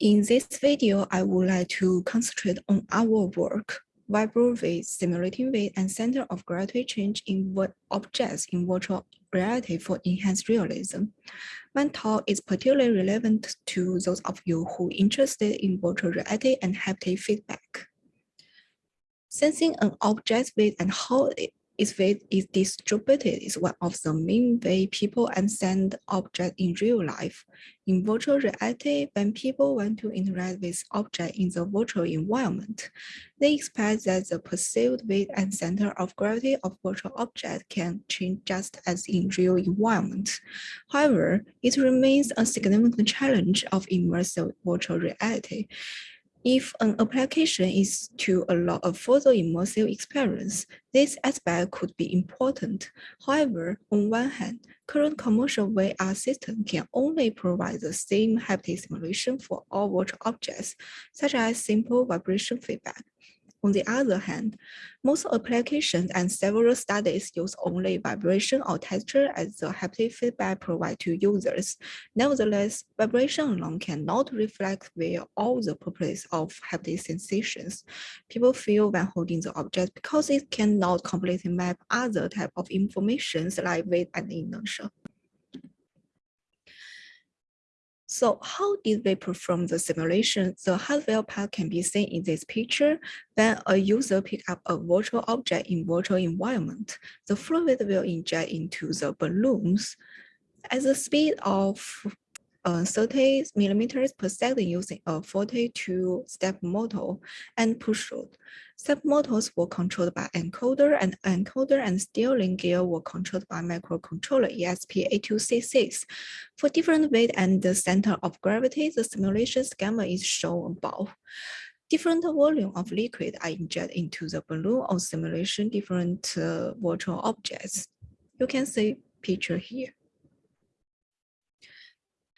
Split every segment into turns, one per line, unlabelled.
In this video, I would like to concentrate on our work, Vibrovid simulating weight and center of gravity change in objects in virtual reality for enhanced realism. My talk is particularly relevant to those of you who are interested in virtual reality and haptic feedback. Sensing an object's weight and how it weight is distributed is one of the main way people understand objects in real life. In virtual reality, when people want to interact with objects in the virtual environment, they expect that the perceived weight and center of gravity of virtual objects can change just as in real environment. However, it remains a significant challenge of immersive virtual reality if an application is to allow a further immersive experience, this aspect could be important. However, on one hand, current commercial VR systems can only provide the same haptic simulation for all virtual objects, such as simple vibration feedback. On the other hand, most applications and several studies use only vibration or texture as the haptic feedback provided to users. Nevertheless, vibration alone cannot reflect well all the properties of haptic sensations. People feel when holding the object because it cannot completely map other type of information like weight and inertia. So how did we perform the simulation? The hardware part can be seen in this picture. When a user pick up a virtual object in virtual environment, the fluid will inject into the balloons at the speed of uh, 30 millimeters per second using a 42 step motor and push rod. Step motors were controlled by encoder and encoder and steering gear were controlled by microcontroller ESP8266. For different weight and the center of gravity, the simulation schema is shown above. Different volume of liquid are injected into the balloon or simulation different uh, virtual objects. You can see picture here.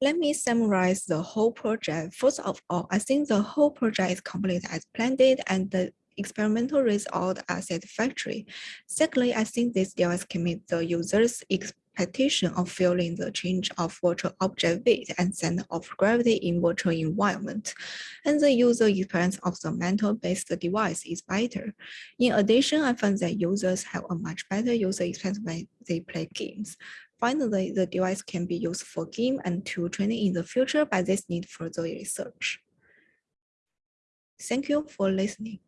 Let me summarize the whole project. First of all, I think the whole project is completed as planned and the experimental results are satisfactory. Secondly, I think this device can meet the user's expectation of feeling the change of virtual object weight and center of gravity in virtual environment. And the user experience of the mental-based device is better. In addition, I find that users have a much better user experience when they play games. Finally, the device can be used for game and tool training in the future, but this need further research. Thank you for listening.